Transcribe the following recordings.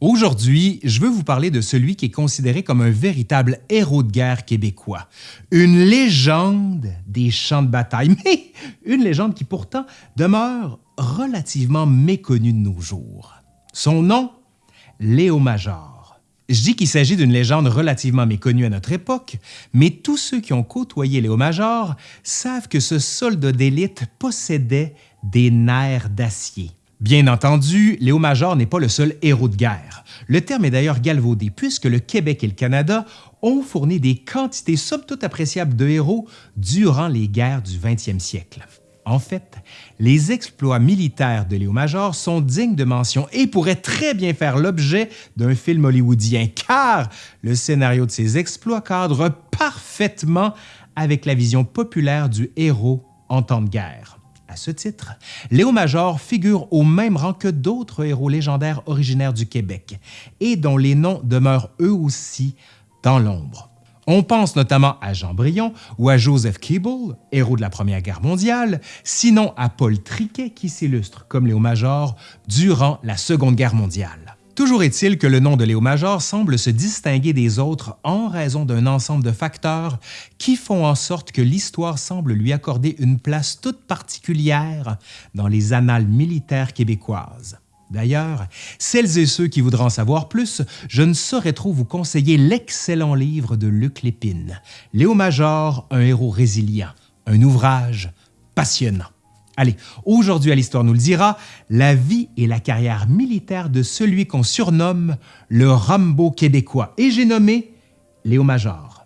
Aujourd'hui, je veux vous parler de celui qui est considéré comme un véritable héros de guerre québécois, une légende des champs de bataille, mais une légende qui pourtant demeure relativement méconnue de nos jours. Son nom, Léo Major. Je dis qu'il s'agit d'une légende relativement méconnue à notre époque, mais tous ceux qui ont côtoyé Léo Major savent que ce soldat d'élite possédait des nerfs d'acier. Bien entendu, Léo Major n'est pas le seul héros de guerre. Le terme est d'ailleurs galvaudé puisque le Québec et le Canada ont fourni des quantités somme toute appréciables de héros durant les guerres du 20e siècle. En fait, les exploits militaires de Léo Major sont dignes de mention et pourraient très bien faire l'objet d'un film hollywoodien, car le scénario de ces exploits cadre parfaitement avec la vision populaire du héros en temps de guerre. Ce titre, Léo Major figure au même rang que d'autres héros légendaires originaires du Québec et dont les noms demeurent eux aussi dans l'ombre. On pense notamment à Jean Brion ou à Joseph Keeble, héros de la Première Guerre mondiale, sinon à Paul Triquet qui s'illustre comme Léo Major durant la Seconde Guerre mondiale. Toujours est-il que le nom de Léo Major semble se distinguer des autres en raison d'un ensemble de facteurs qui font en sorte que l'histoire semble lui accorder une place toute particulière dans les annales militaires québécoises. D'ailleurs, celles et ceux qui voudront en savoir plus, je ne saurais trop vous conseiller l'excellent livre de Luc Lépine, Léo Major, un héros résilient, un ouvrage passionnant. Allez, aujourd'hui à l'Histoire nous le dira, la vie et la carrière militaire de celui qu'on surnomme le Rambo québécois. Et j'ai nommé Léo Major.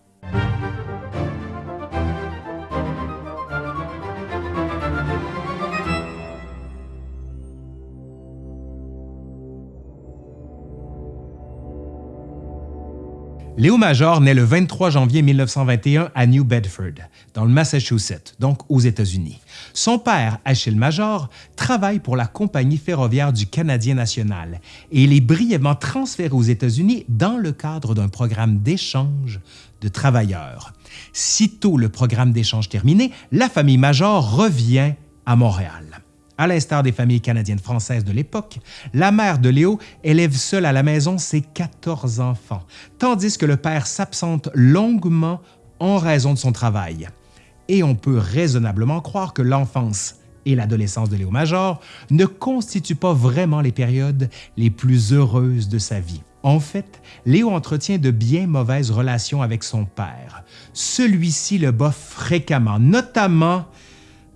Léo Major naît le 23 janvier 1921 à New Bedford, dans le Massachusetts, donc aux États-Unis. Son père, Achille Major, travaille pour la Compagnie ferroviaire du Canadien national et il est brièvement transféré aux États-Unis dans le cadre d'un programme d'échange de travailleurs. Sitôt le programme d'échange terminé, la famille Major revient à Montréal. À l'instar des familles canadiennes françaises de l'époque, la mère de Léo élève seule à la maison ses 14 enfants, tandis que le père s'absente longuement en raison de son travail. Et on peut raisonnablement croire que l'enfance et l'adolescence de Léo Major ne constituent pas vraiment les périodes les plus heureuses de sa vie. En fait, Léo entretient de bien mauvaises relations avec son père. Celui-ci le bat fréquemment, notamment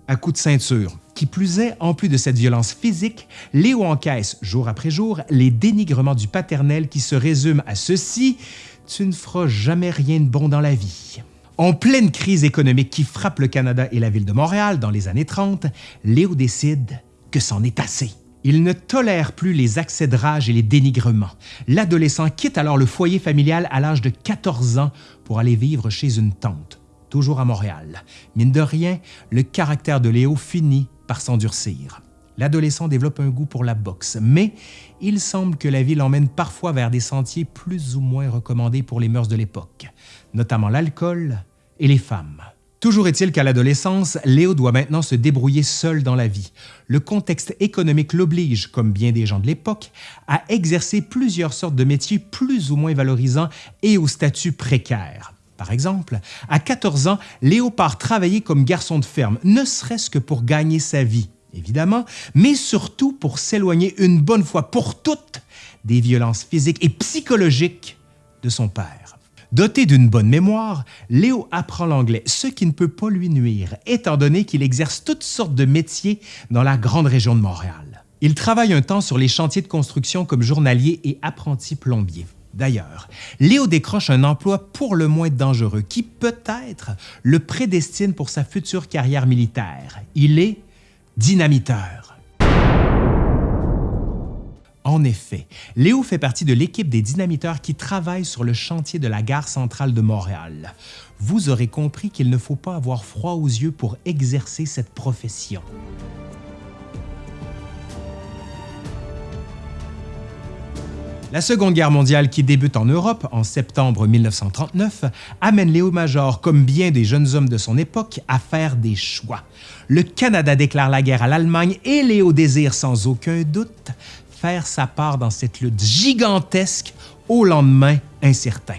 à coups de ceinture. Qui plus est, en plus de cette violence physique, Léo encaisse jour après jour les dénigrements du paternel qui se résument à ceci « tu ne feras jamais rien de bon dans la vie ». En pleine crise économique qui frappe le Canada et la ville de Montréal dans les années 30, Léo décide que c'en est assez. Il ne tolère plus les accès de rage et les dénigrements. L'adolescent quitte alors le foyer familial à l'âge de 14 ans pour aller vivre chez une tante, toujours à Montréal. Mine de rien, le caractère de Léo finit par s'endurcir. L'adolescent développe un goût pour la boxe, mais il semble que la vie l'emmène parfois vers des sentiers plus ou moins recommandés pour les mœurs de l'époque, notamment l'alcool et les femmes. Toujours est-il qu'à l'adolescence, Léo doit maintenant se débrouiller seul dans la vie. Le contexte économique l'oblige, comme bien des gens de l'époque, à exercer plusieurs sortes de métiers plus ou moins valorisants et au statut précaire. Par exemple, à 14 ans, Léo part travailler comme garçon de ferme, ne serait-ce que pour gagner sa vie, évidemment, mais surtout pour s'éloigner une bonne fois pour toutes des violences physiques et psychologiques de son père. Doté d'une bonne mémoire, Léo apprend l'anglais, ce qui ne peut pas lui nuire, étant donné qu'il exerce toutes sortes de métiers dans la grande région de Montréal. Il travaille un temps sur les chantiers de construction comme journalier et apprenti plombier. D'ailleurs, Léo décroche un emploi pour le moins dangereux qui peut-être le prédestine pour sa future carrière militaire. Il est dynamiteur. En effet, Léo fait partie de l'équipe des dynamiteurs qui travaillent sur le chantier de la gare centrale de Montréal. Vous aurez compris qu'il ne faut pas avoir froid aux yeux pour exercer cette profession. La Seconde Guerre mondiale qui débute en Europe en septembre 1939 amène Léo Major, comme bien des jeunes hommes de son époque, à faire des choix. Le Canada déclare la guerre à l'Allemagne et Léo désire sans aucun doute faire sa part dans cette lutte gigantesque au lendemain incertain.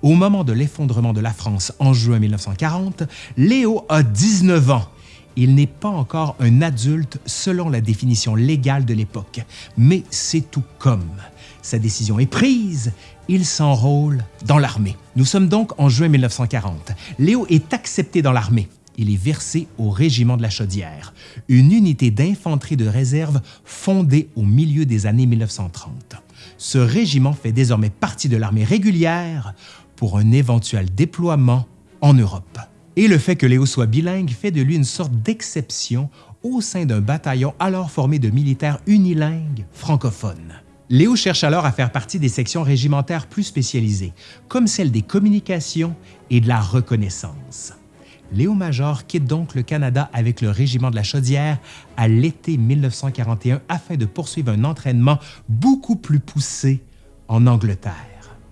Au moment de l'effondrement de la France en juin 1940, Léo a 19 ans. Il n'est pas encore un adulte selon la définition légale de l'époque, mais c'est tout comme. Sa décision est prise, il s'enrôle dans l'armée. Nous sommes donc en juin 1940. Léo est accepté dans l'armée. Il est versé au régiment de la Chaudière, une unité d'infanterie de réserve fondée au milieu des années 1930. Ce régiment fait désormais partie de l'armée régulière pour un éventuel déploiement en Europe. Et le fait que Léo soit bilingue fait de lui une sorte d'exception au sein d'un bataillon alors formé de militaires unilingues francophones. Léo cherche alors à faire partie des sections régimentaires plus spécialisées, comme celle des communications et de la reconnaissance. Léo Major quitte donc le Canada avec le régiment de la Chaudière à l'été 1941 afin de poursuivre un entraînement beaucoup plus poussé en Angleterre.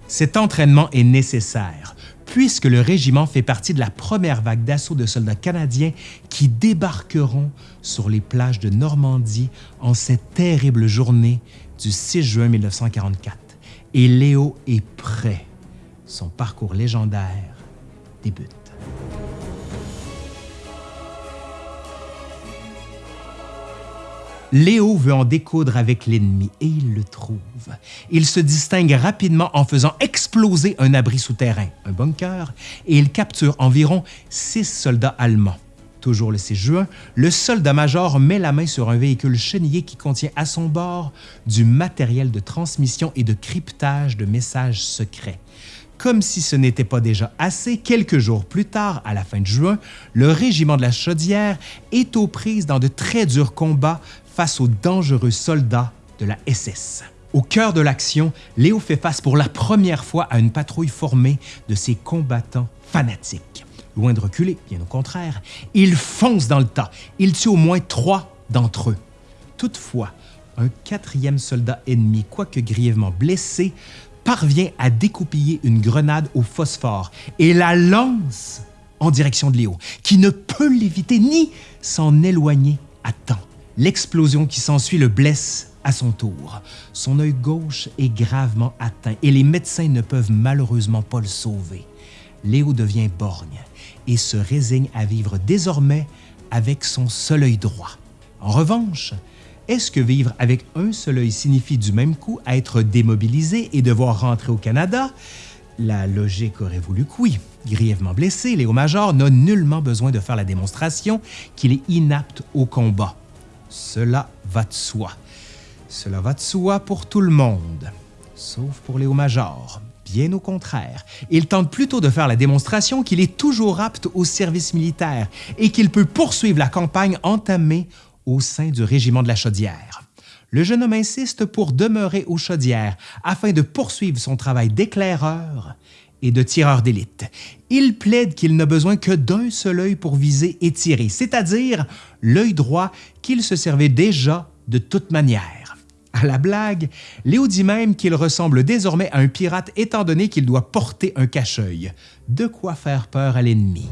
Cet entraînement est nécessaire puisque le régiment fait partie de la première vague d'assaut de soldats canadiens qui débarqueront sur les plages de Normandie en cette terrible journée du 6 juin 1944 et Léo est prêt. Son parcours légendaire débute. Léo veut en découdre avec l'ennemi et il le trouve. Il se distingue rapidement en faisant exploser un abri souterrain, un bunker, et il capture environ six soldats allemands. Toujours le 6 juin, le soldat-major met la main sur un véhicule chenillé qui contient à son bord du matériel de transmission et de cryptage de messages secrets. Comme si ce n'était pas déjà assez, quelques jours plus tard, à la fin de juin, le régiment de la Chaudière est aux prises dans de très durs combats face aux dangereux soldats de la SS. Au cœur de l'action, Léo fait face pour la première fois à une patrouille formée de ces combattants fanatiques. Loin de reculer, bien au contraire, il fonce dans le tas. Il tue au moins trois d'entre eux. Toutefois, un quatrième soldat ennemi, quoique grièvement blessé, parvient à découpiller une grenade au phosphore et la lance en direction de Léo, qui ne peut l'éviter ni s'en éloigner à temps. L'explosion qui s'ensuit le blesse à son tour. Son œil gauche est gravement atteint et les médecins ne peuvent malheureusement pas le sauver. Léo devient borgne et se résigne à vivre désormais avec son seul œil droit. En revanche, est-ce que vivre avec un seul œil signifie du même coup être démobilisé et devoir rentrer au Canada? La logique aurait voulu que oui. Grièvement blessé, Léo Major n'a nullement besoin de faire la démonstration qu'il est inapte au combat. Cela va de soi. Cela va de soi pour tout le monde, sauf pour Léo Major. Bien au contraire, il tente plutôt de faire la démonstration qu'il est toujours apte au service militaire et qu'il peut poursuivre la campagne entamée au sein du régiment de la Chaudière. Le jeune homme insiste pour demeurer aux Chaudières afin de poursuivre son travail d'éclaireur et de tireur d'élite. Il plaide qu'il n'a besoin que d'un seul œil pour viser et tirer, c'est-à-dire l'œil droit qu'il se servait déjà de toute manière. À la blague, Léo dit même qu'il ressemble désormais à un pirate étant donné qu'il doit porter un cache-œil. De quoi faire peur à l'ennemi.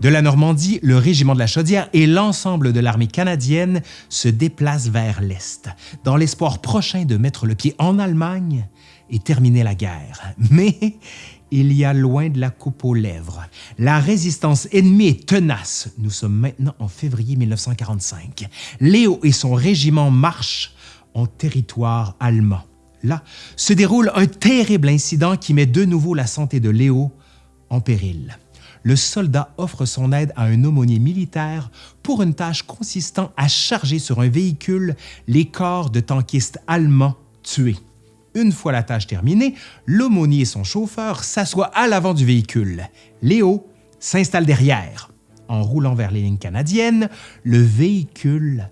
De la Normandie, le régiment de la Chaudière et l'ensemble de l'armée canadienne se déplacent vers l'Est, dans l'espoir prochain de mettre le pied en Allemagne et terminer la guerre. Mais il y a loin de la coupe aux lèvres. La résistance ennemie est tenace. Nous sommes maintenant en février 1945. Léo et son régiment marchent en territoire allemand. Là se déroule un terrible incident qui met de nouveau la santé de Léo en péril. Le soldat offre son aide à un aumônier militaire pour une tâche consistant à charger sur un véhicule les corps de tankistes allemands tués. Une fois la tâche terminée, l'aumônier et son chauffeur s'assoient à l'avant du véhicule. Léo s'installe derrière. En roulant vers les lignes canadiennes, le véhicule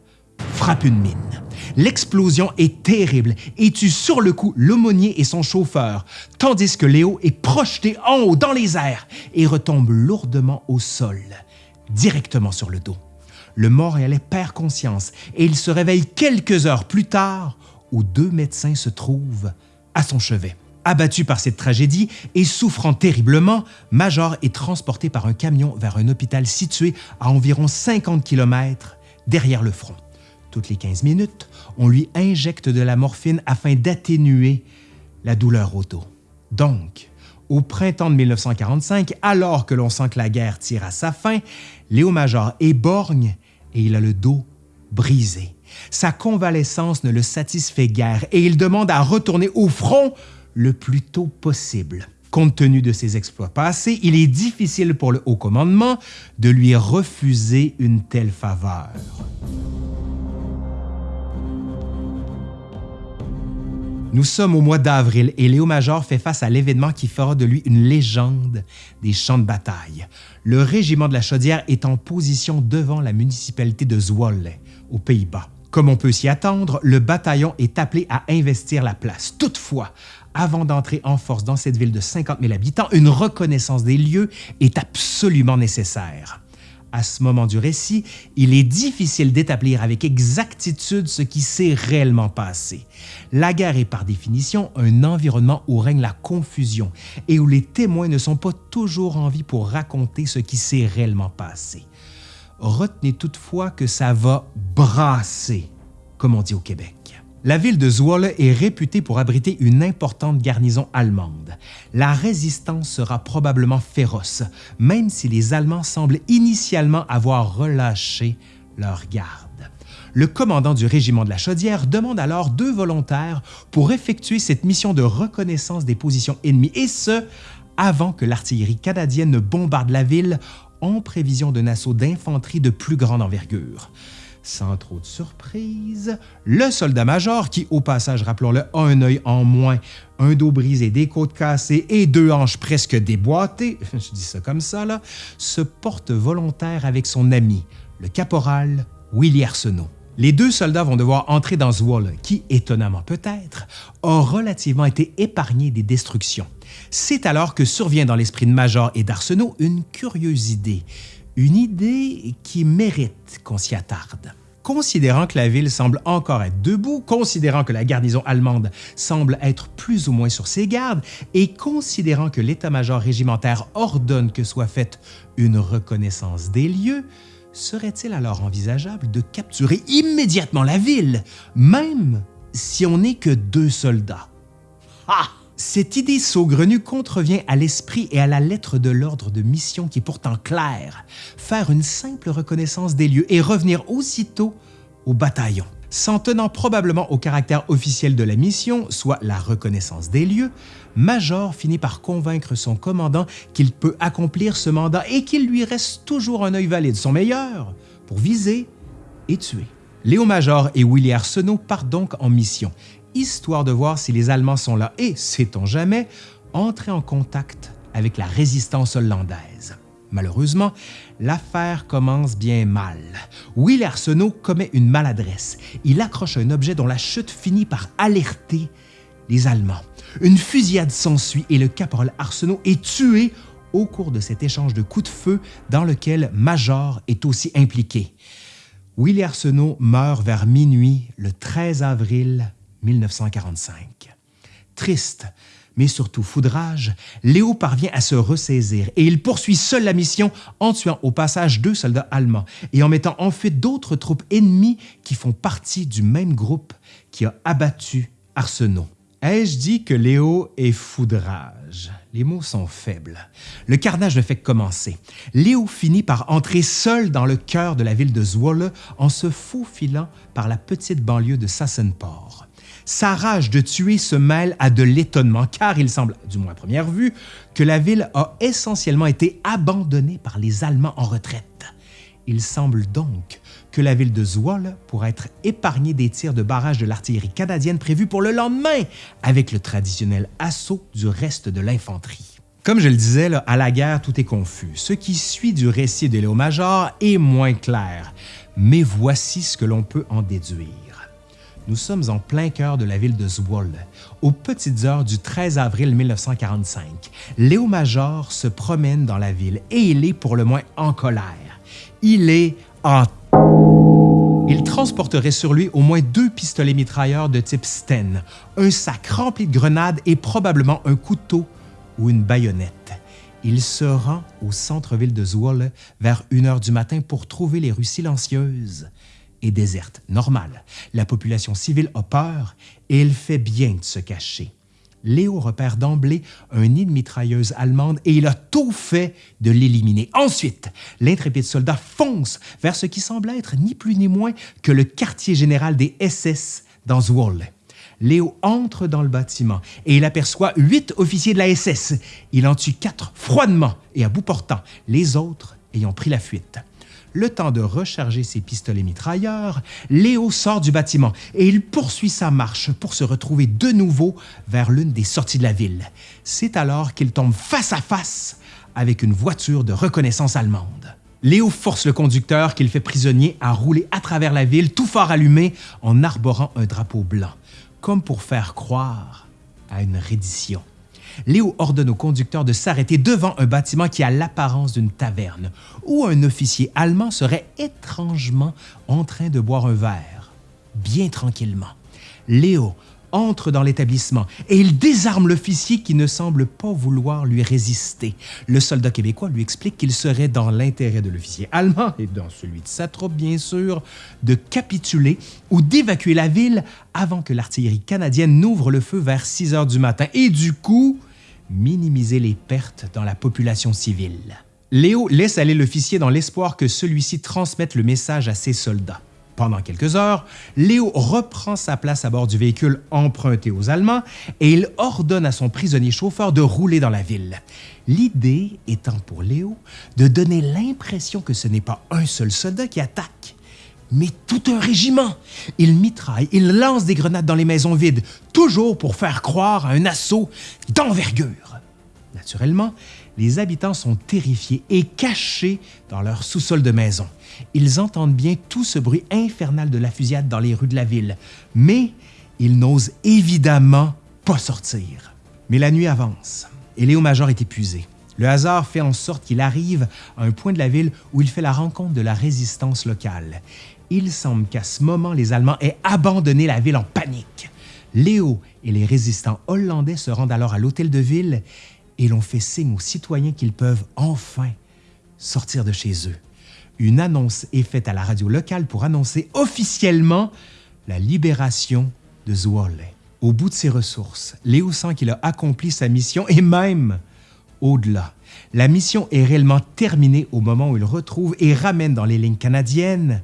frappe une mine. L'explosion est terrible et tue sur le coup l'aumônier et son chauffeur, tandis que Léo est projeté en haut dans les airs et retombe lourdement au sol, directement sur le dos. Le Montréalais perd conscience et il se réveille quelques heures plus tard où deux médecins se trouvent à son chevet. Abattu par cette tragédie et souffrant terriblement, Major est transporté par un camion vers un hôpital situé à environ 50 km derrière le front. Toutes les 15 minutes, on lui injecte de la morphine afin d'atténuer la douleur au dos. Donc, au printemps de 1945, alors que l'on sent que la guerre tire à sa fin, Léo Major est borgne et il a le dos brisé. Sa convalescence ne le satisfait guère et il demande à retourner au front le plus tôt possible. Compte tenu de ses exploits passés, il est difficile pour le haut commandement de lui refuser une telle faveur. Nous sommes au mois d'avril et Léo Major fait face à l'événement qui fera de lui une légende des champs de bataille. Le régiment de la Chaudière est en position devant la municipalité de Zwolle, aux Pays-Bas. Comme on peut s'y attendre, le bataillon est appelé à investir la place. Toutefois, avant d'entrer en force dans cette ville de 50 000 habitants, une reconnaissance des lieux est absolument nécessaire. À ce moment du récit, il est difficile d'établir avec exactitude ce qui s'est réellement passé. La guerre est par définition un environnement où règne la confusion et où les témoins ne sont pas toujours en vie pour raconter ce qui s'est réellement passé. Retenez toutefois que ça va brasser, comme on dit au Québec. La ville de Zwolle est réputée pour abriter une importante garnison allemande. La résistance sera probablement féroce, même si les Allemands semblent initialement avoir relâché leur garde. Le commandant du régiment de la Chaudière demande alors deux volontaires pour effectuer cette mission de reconnaissance des positions ennemies, et ce, avant que l'artillerie canadienne ne bombarde la ville en prévision d'un assaut d'infanterie de plus grande envergure. Sans trop de surprise, le soldat-major, qui au passage, rappelons-le, a un œil en moins, un dos brisé, des côtes cassées et deux hanches presque déboîtées, je dis ça comme ça, se porte volontaire avec son ami, le caporal Willy Arsenault. Les deux soldats vont devoir entrer dans Zwolle, qui, étonnamment peut-être, a relativement été épargné des destructions. C'est alors que survient dans l'esprit de Major et d'Arsenault une curieuse idée, une idée qui mérite qu'on s'y attarde. Considérant que la ville semble encore être debout, considérant que la garnison allemande semble être plus ou moins sur ses gardes, et considérant que l'état-major régimentaire ordonne que soit faite une reconnaissance des lieux, serait-il alors envisageable de capturer immédiatement la ville, même si on n'est que deux soldats? Ah! Cette idée saugrenue contrevient à l'esprit et à la lettre de l'ordre de mission qui est pourtant claire, faire une simple reconnaissance des lieux et revenir aussitôt au bataillon. S'en tenant probablement au caractère officiel de la mission, soit la reconnaissance des lieux, Major finit par convaincre son commandant qu'il peut accomplir ce mandat et qu'il lui reste toujours un œil valide, son meilleur, pour viser et tuer. Léo Major et Willy Arsenault partent donc en mission histoire de voir si les Allemands sont là et, sait-on jamais, entrer en contact avec la résistance hollandaise. Malheureusement, l'affaire commence bien mal. Will Arsenault commet une maladresse. Il accroche un objet dont la chute finit par alerter les Allemands. Une fusillade s'ensuit et le caporal Arsenault est tué au cours de cet échange de coups de feu dans lequel Major est aussi impliqué. Willy Arsenault meurt vers minuit le 13 avril 1945. Triste, mais surtout foudrage, Léo parvient à se ressaisir et il poursuit seul la mission en tuant au passage deux soldats allemands et en mettant en fuite d'autres troupes ennemies qui font partie du même groupe qui a abattu Arsenault. Ai-je dit que Léo est foudrage? Les mots sont faibles. Le carnage ne fait que commencer. Léo finit par entrer seul dans le cœur de la ville de Zwolle en se faufilant par la petite banlieue de Sassenport. Sa rage de tuer se mêle à de l'étonnement car il semble, du moins à première vue, que la ville a essentiellement été abandonnée par les Allemands en retraite. Il semble donc que la ville de Zwolle pourrait être épargnée des tirs de barrage de l'artillerie canadienne prévus pour le lendemain, avec le traditionnel assaut du reste de l'infanterie. Comme je le disais, à la guerre, tout est confus. Ce qui suit du récit de Léo Major est moins clair, mais voici ce que l'on peut en déduire. Nous sommes en plein cœur de la ville de Zwolle, aux petites heures du 13 avril 1945. Léo Major se promène dans la ville et il est pour le moins en colère. Il est en il transporterait sur lui au moins deux pistolets mitrailleurs de type Sten, un sac rempli de grenades et probablement un couteau ou une baïonnette. Il se rend au centre-ville de Zwolle vers 1 heure du matin pour trouver les rues silencieuses et désertes. Normal, la population civile a peur et elle fait bien de se cacher. Léo repère d'emblée un nid de mitrailleuse allemande et il a tout fait de l'éliminer. Ensuite, l'intrépide soldat fonce vers ce qui semble être ni plus ni moins que le quartier général des SS dans Zwolle. Léo entre dans le bâtiment et il aperçoit huit officiers de la SS. Il en tue quatre froidement et à bout portant, les autres ayant pris la fuite. Le temps de recharger ses pistolets mitrailleurs, Léo sort du bâtiment et il poursuit sa marche pour se retrouver de nouveau vers l'une des sorties de la ville. C'est alors qu'il tombe face à face avec une voiture de reconnaissance allemande. Léo force le conducteur qu'il fait prisonnier à rouler à travers la ville tout fort allumé en arborant un drapeau blanc comme pour faire croire à une reddition. Léo ordonne au conducteur de s'arrêter devant un bâtiment qui a l'apparence d'une taverne, où un officier allemand serait étrangement en train de boire un verre, bien tranquillement. Léo entre dans l'établissement et il désarme l'officier qui ne semble pas vouloir lui résister. Le soldat québécois lui explique qu'il serait dans l'intérêt de l'officier allemand et dans celui de sa troupe, bien sûr, de capituler ou d'évacuer la ville avant que l'artillerie canadienne n'ouvre le feu vers 6 heures du matin et du coup, minimiser les pertes dans la population civile. Léo laisse aller l'officier dans l'espoir que celui-ci transmette le message à ses soldats. Pendant quelques heures, Léo reprend sa place à bord du véhicule emprunté aux Allemands et il ordonne à son prisonnier chauffeur de rouler dans la ville. L'idée étant pour Léo de donner l'impression que ce n'est pas un seul soldat qui attaque, mais tout un régiment. Il mitraille, il lance des grenades dans les maisons vides, toujours pour faire croire à un assaut d'envergure. Naturellement, les habitants sont terrifiés et cachés dans leur sous-sol de maison. Ils entendent bien tout ce bruit infernal de la fusillade dans les rues de la ville, mais ils n'osent évidemment pas sortir. Mais la nuit avance et Léo Major est épuisé. Le hasard fait en sorte qu'il arrive à un point de la ville où il fait la rencontre de la résistance locale. Il semble qu'à ce moment, les Allemands aient abandonné la ville en panique. Léo et les résistants hollandais se rendent alors à l'hôtel de ville et l'on fait signe aux citoyens qu'ils peuvent enfin sortir de chez eux. Une annonce est faite à la radio locale pour annoncer officiellement la libération de Zwolle. Au bout de ses ressources, Léo sent qu'il a accompli sa mission et même au-delà. La mission est réellement terminée au moment où il retrouve et ramène dans les lignes canadiennes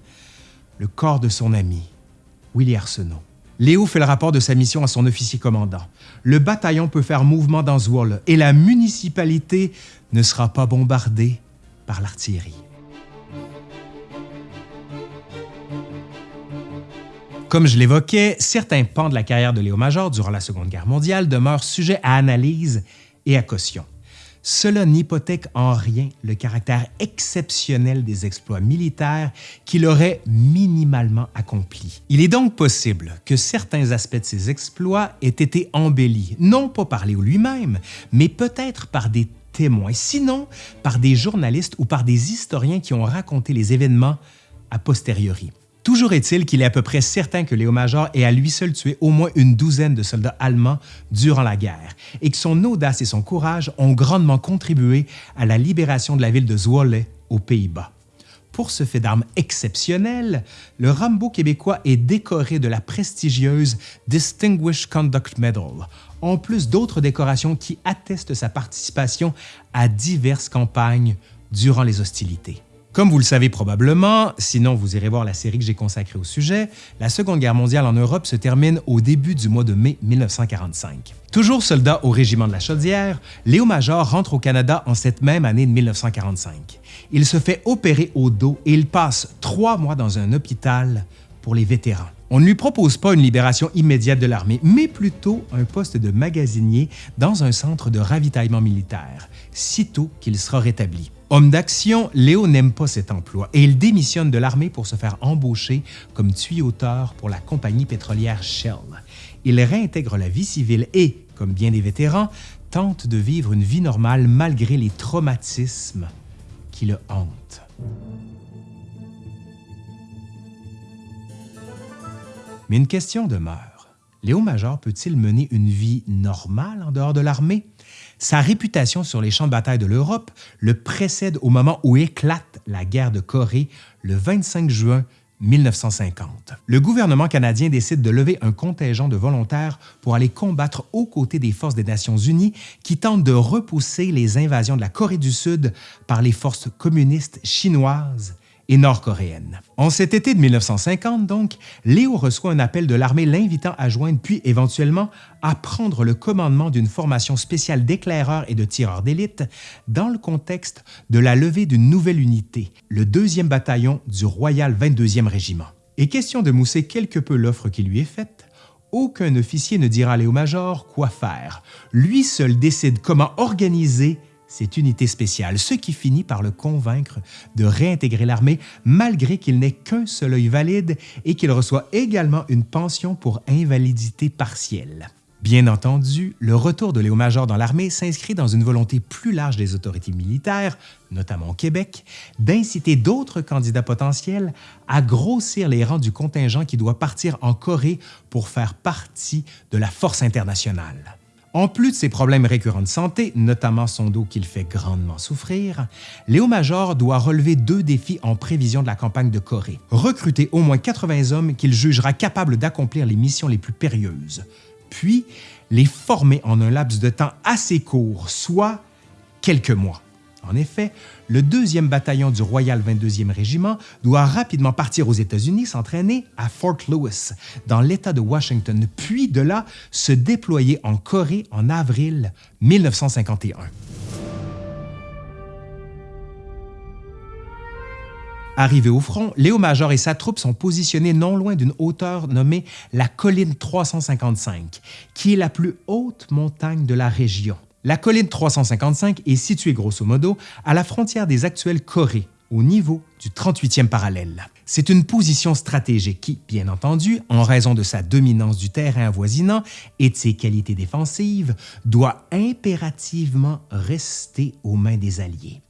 le corps de son ami, Willie Arsenault. Léo fait le rapport de sa mission à son officier commandant. Le bataillon peut faire mouvement dans Zwolle et la municipalité ne sera pas bombardée par l'artillerie. Comme je l'évoquais, certains pans de la carrière de Léo Major durant la Seconde Guerre mondiale demeurent sujets à analyse et à caution cela n'hypothèque en rien le caractère exceptionnel des exploits militaires qu'il aurait minimalement accomplis. Il est donc possible que certains aspects de ces exploits aient été embellis, non pas par Léo lui-même, mais peut-être par des témoins, sinon par des journalistes ou par des historiens qui ont raconté les événements a posteriori. Toujours est-il qu'il est à peu près certain que Léo Major ait à lui seul tué au moins une douzaine de soldats allemands durant la guerre et que son audace et son courage ont grandement contribué à la libération de la ville de Zwolle aux Pays-Bas. Pour ce fait d'armes exceptionnel, le Rambo québécois est décoré de la prestigieuse Distinguished Conduct Medal, en plus d'autres décorations qui attestent sa participation à diverses campagnes durant les hostilités. Comme vous le savez probablement, sinon vous irez voir la série que j'ai consacrée au sujet, la Seconde Guerre mondiale en Europe se termine au début du mois de mai 1945. Toujours soldat au régiment de la Chaudière, Léo Major rentre au Canada en cette même année de 1945. Il se fait opérer au dos et il passe trois mois dans un hôpital pour les vétérans. On ne lui propose pas une libération immédiate de l'armée, mais plutôt un poste de magasinier dans un centre de ravitaillement militaire, sitôt qu'il sera rétabli. Homme d'action, Léo n'aime pas cet emploi et il démissionne de l'armée pour se faire embaucher comme tuyauteur pour la compagnie pétrolière Shell. Il réintègre la vie civile et, comme bien des vétérans, tente de vivre une vie normale malgré les traumatismes qui le hantent. Mais une question demeure. Léo Major peut-il mener une vie normale en dehors de l'armée? Sa réputation sur les champs de bataille de l'Europe le précède au moment où éclate la guerre de Corée le 25 juin 1950. Le gouvernement canadien décide de lever un contingent de volontaires pour aller combattre aux côtés des forces des Nations unies qui tentent de repousser les invasions de la Corée du Sud par les forces communistes chinoises et nord-coréenne. En cet été de 1950, donc, Léo reçoit un appel de l'armée l'invitant à joindre puis éventuellement à prendre le commandement d'une formation spéciale d'éclaireurs et de tireurs d'élite dans le contexte de la levée d'une nouvelle unité, le 2e bataillon du Royal 22e Régiment. Et question de mousser quelque peu l'offre qui lui est faite, aucun officier ne dira à Léo-Major quoi faire. Lui seul décide comment organiser cette unité spéciale, ce qui finit par le convaincre de réintégrer l'armée malgré qu'il n'ait qu'un seul œil valide et qu'il reçoit également une pension pour invalidité partielle. Bien entendu, le retour de Léo-Major dans l'armée s'inscrit dans une volonté plus large des autorités militaires, notamment au Québec, d'inciter d'autres candidats potentiels à grossir les rangs du contingent qui doit partir en Corée pour faire partie de la force internationale. En plus de ses problèmes récurrents de santé, notamment son dos qu'il fait grandement souffrir, Léo Major doit relever deux défis en prévision de la campagne de Corée. Recruter au moins 80 hommes qu'il jugera capables d'accomplir les missions les plus périlleuses, puis les former en un laps de temps assez court, soit quelques mois. En effet, le 2e bataillon du Royal 22e Régiment doit rapidement partir aux États-Unis s'entraîner à Fort Lewis, dans l'État de Washington, puis de là se déployer en Corée en avril 1951. Arrivé au front, Léo Major et sa troupe sont positionnés non loin d'une hauteur nommée la colline 355, qui est la plus haute montagne de la région. La colline 355 est située grosso modo à la frontière des actuelles Corées, au niveau du 38e parallèle. C'est une position stratégique qui, bien entendu, en raison de sa dominance du terrain avoisinant et de ses qualités défensives, doit impérativement rester aux mains des Alliés.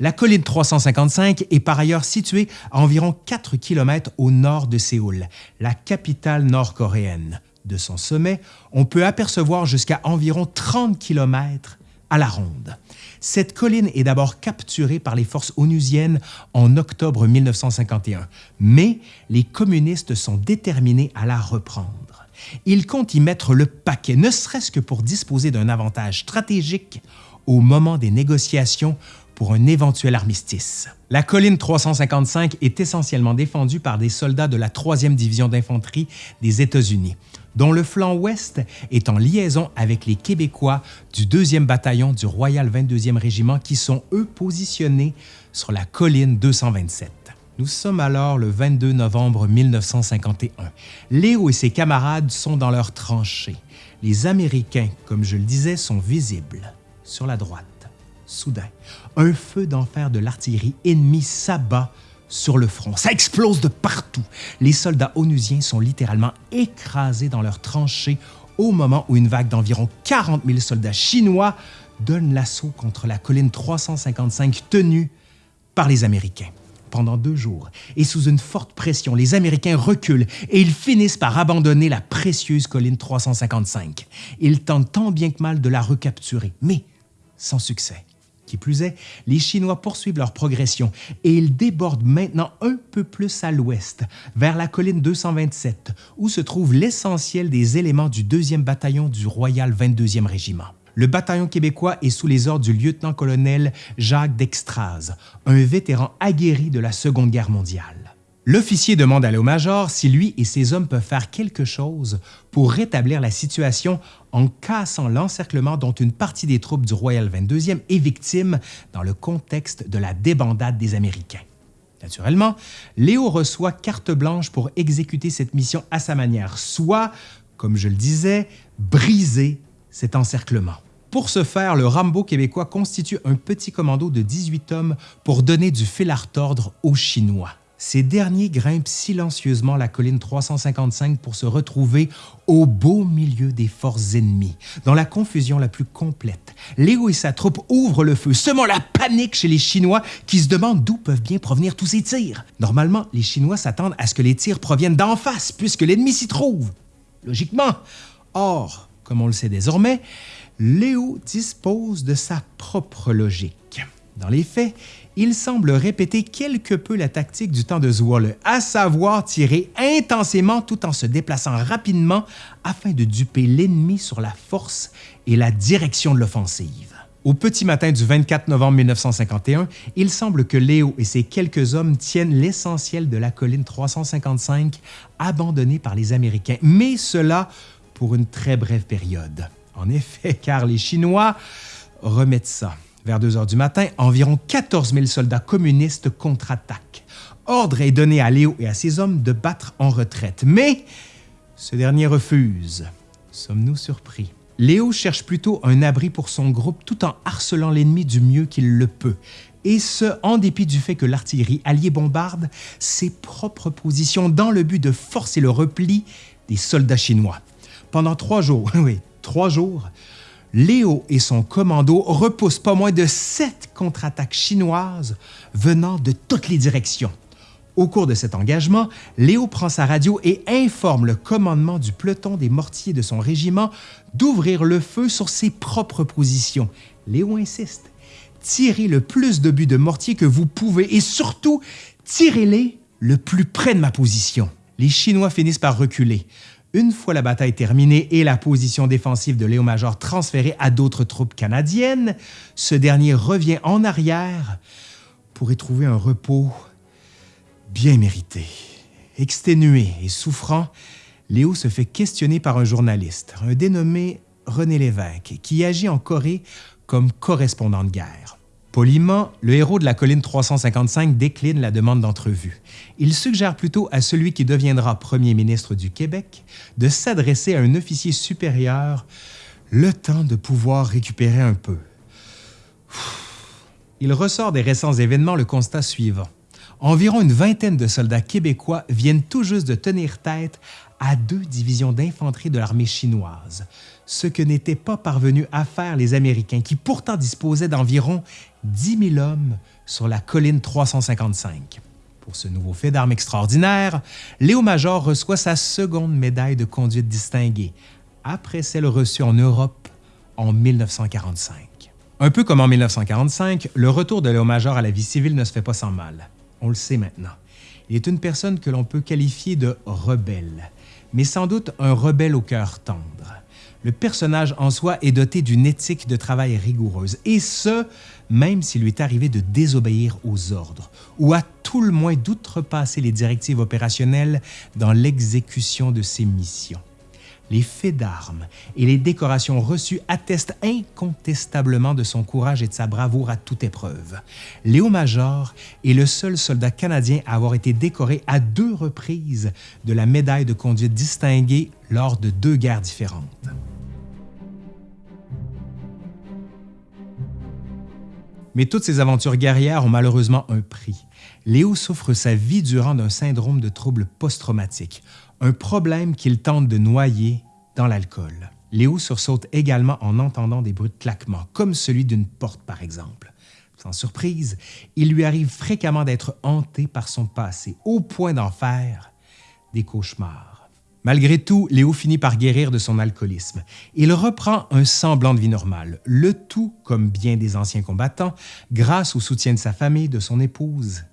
La colline 355 est par ailleurs située à environ 4 km au nord de Séoul, la capitale nord-coréenne. De son sommet, on peut apercevoir jusqu'à environ 30 km à la ronde. Cette colline est d'abord capturée par les forces onusiennes en octobre 1951, mais les communistes sont déterminés à la reprendre. Ils comptent y mettre le paquet, ne serait-ce que pour disposer d'un avantage stratégique au moment des négociations pour un éventuel armistice. La colline 355 est essentiellement défendue par des soldats de la 3e division d'infanterie des États-Unis dont le flanc ouest est en liaison avec les Québécois du 2e bataillon du Royal 22e Régiment qui sont, eux, positionnés sur la colline 227. Nous sommes alors le 22 novembre 1951. Léo et ses camarades sont dans leurs tranchées. Les Américains, comme je le disais, sont visibles. Sur la droite, soudain, un feu d'enfer de l'artillerie ennemie s'abat sur le front. Ça explose de partout. Les soldats onusiens sont littéralement écrasés dans leurs tranchées au moment où une vague d'environ 40 000 soldats chinois donne l'assaut contre la colline 355 tenue par les Américains. Pendant deux jours, et sous une forte pression, les Américains reculent et ils finissent par abandonner la précieuse colline 355. Ils tentent tant bien que mal de la recapturer, mais sans succès. Qui plus est, les Chinois poursuivent leur progression et ils débordent maintenant un peu plus à l'ouest, vers la colline 227, où se trouve l'essentiel des éléments du 2e bataillon du Royal 22e Régiment. Le bataillon québécois est sous les ordres du lieutenant-colonel Jacques Dextraz, un vétéran aguerri de la Seconde Guerre mondiale. L'officier demande à Léo-Major si lui et ses hommes peuvent faire quelque chose pour rétablir la situation en cassant l'encerclement dont une partie des troupes du Royal 22e est victime dans le contexte de la débandade des Américains. Naturellement, Léo reçoit carte blanche pour exécuter cette mission à sa manière, soit, comme je le disais, briser cet encerclement. Pour ce faire, le Rambo québécois constitue un petit commando de 18 hommes pour donner du fil à retordre aux Chinois ces derniers grimpent silencieusement la colline 355 pour se retrouver au beau milieu des forces ennemies, dans la confusion la plus complète. Léo et sa troupe ouvrent le feu, semant la panique chez les Chinois qui se demandent d'où peuvent bien provenir tous ces tirs. Normalement, les Chinois s'attendent à ce que les tirs proviennent d'en face puisque l'ennemi s'y trouve. logiquement. Or, comme on le sait désormais, Léo dispose de sa propre logique. Dans les faits, il semble répéter quelque peu la tactique du temps de Zwolle, à savoir tirer intensément tout en se déplaçant rapidement afin de duper l'ennemi sur la force et la direction de l'offensive. Au petit matin du 24 novembre 1951, il semble que Léo et ses quelques hommes tiennent l'essentiel de la colline 355 abandonnée par les Américains, mais cela pour une très brève période. En effet, car les Chinois remettent ça. Vers 2 heures du matin, environ 14 000 soldats communistes contre-attaquent. Ordre est donné à Léo et à ses hommes de battre en retraite, mais ce dernier refuse. Sommes-nous surpris? Léo cherche plutôt un abri pour son groupe tout en harcelant l'ennemi du mieux qu'il le peut, et ce, en dépit du fait que l'artillerie alliée bombarde ses propres positions dans le but de forcer le repli des soldats chinois. Pendant trois jours, oui, trois jours, Léo et son commando repoussent pas moins de sept contre-attaques chinoises venant de toutes les directions. Au cours de cet engagement, Léo prend sa radio et informe le commandement du peloton des mortiers de son régiment d'ouvrir le feu sur ses propres positions. Léo insiste. Tirez le plus de buts de mortier que vous pouvez et surtout, tirez-les le plus près de ma position. Les Chinois finissent par reculer. Une fois la bataille terminée et la position défensive de Léo Major transférée à d'autres troupes canadiennes, ce dernier revient en arrière pour y trouver un repos bien mérité. Exténué et souffrant, Léo se fait questionner par un journaliste, un dénommé René Lévesque, qui agit en Corée comme correspondant de guerre. Poliment, le héros de la colline 355 décline la demande d'entrevue. Il suggère plutôt à celui qui deviendra premier ministre du Québec de s'adresser à un officier supérieur le temps de pouvoir récupérer un peu. Il ressort des récents événements le constat suivant environ une vingtaine de soldats québécois viennent tout juste de tenir tête à deux divisions d'infanterie de l'armée chinoise, ce que n'étaient pas parvenus à faire les Américains qui pourtant disposaient d'environ 10 000 hommes sur la colline 355. Pour ce nouveau fait d'armes extraordinaire, Léo Major reçoit sa seconde médaille de conduite distinguée, après celle reçue en Europe en 1945. Un peu comme en 1945, le retour de Léo Major à la vie civile ne se fait pas sans mal on le sait maintenant. Il est une personne que l'on peut qualifier de rebelle, mais sans doute un rebelle au cœur tendre. Le personnage en soi est doté d'une éthique de travail rigoureuse, et ce, même s'il lui est arrivé de désobéir aux ordres, ou à tout le moins d'outrepasser les directives opérationnelles dans l'exécution de ses missions les faits d'armes et les décorations reçues attestent incontestablement de son courage et de sa bravoure à toute épreuve. Léo Major est le seul soldat canadien à avoir été décoré à deux reprises de la médaille de conduite distinguée lors de deux guerres différentes. Mais toutes ces aventures guerrières ont malheureusement un prix. Léo souffre sa vie durant d'un syndrome de trouble post-traumatique, un problème qu'il tente de noyer dans l'alcool. Léo sursaute également en entendant des bruits de claquement, comme celui d'une porte par exemple. Sans surprise, il lui arrive fréquemment d'être hanté par son passé, au point d'en faire des cauchemars. Malgré tout, Léo finit par guérir de son alcoolisme. Il reprend un semblant de vie normale, le tout, comme bien des anciens combattants, grâce au soutien de sa famille, de son épouse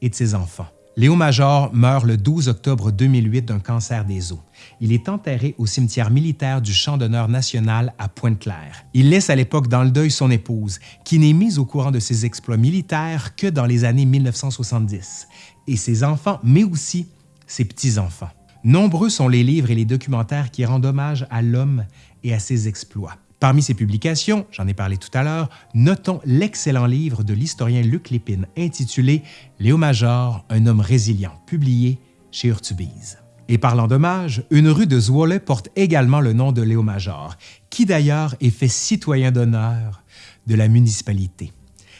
et de ses enfants. Léo Major meurt le 12 octobre 2008 d'un cancer des os. Il est enterré au cimetière militaire du Champ d'honneur national à Pointe-Claire. Il laisse à l'époque dans le deuil son épouse, qui n'est mise au courant de ses exploits militaires que dans les années 1970, et ses enfants, mais aussi ses petits-enfants. Nombreux sont les livres et les documentaires qui rendent hommage à l'homme et à ses exploits. Parmi ces publications, j'en ai parlé tout à l'heure, notons l'excellent livre de l'historien Luc Lépine intitulé Léo Major, un homme résilient, publié chez Urtubise. Et parlant d'hommage, une rue de Zwolle porte également le nom de Léo Major, qui d'ailleurs est fait citoyen d'honneur de la municipalité.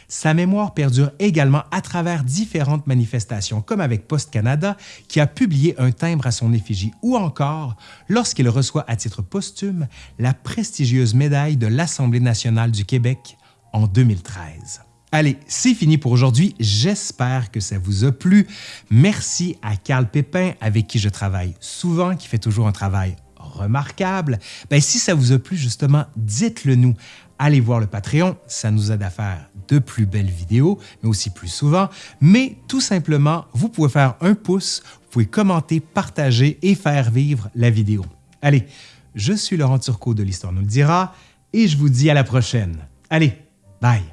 Sa mémoire perdure également à travers différentes manifestations, comme avec Post Canada, qui a publié un timbre à son effigie, ou encore lorsqu'il reçoit à titre posthume la prestigieuse médaille de l'Assemblée nationale du Québec en 2013. Allez, c'est fini pour aujourd'hui. J'espère que ça vous a plu. Merci à Carl Pépin, avec qui je travaille souvent, qui fait toujours un travail remarquable. Ben, si ça vous a plu, justement, dites-le nous. Allez voir le Patreon, ça nous aide à faire de plus belles vidéos, mais aussi plus souvent. Mais tout simplement, vous pouvez faire un pouce, vous pouvez commenter, partager et faire vivre la vidéo. Allez, je suis Laurent Turcot de l'Histoire nous le dira et je vous dis à la prochaine. Allez, bye!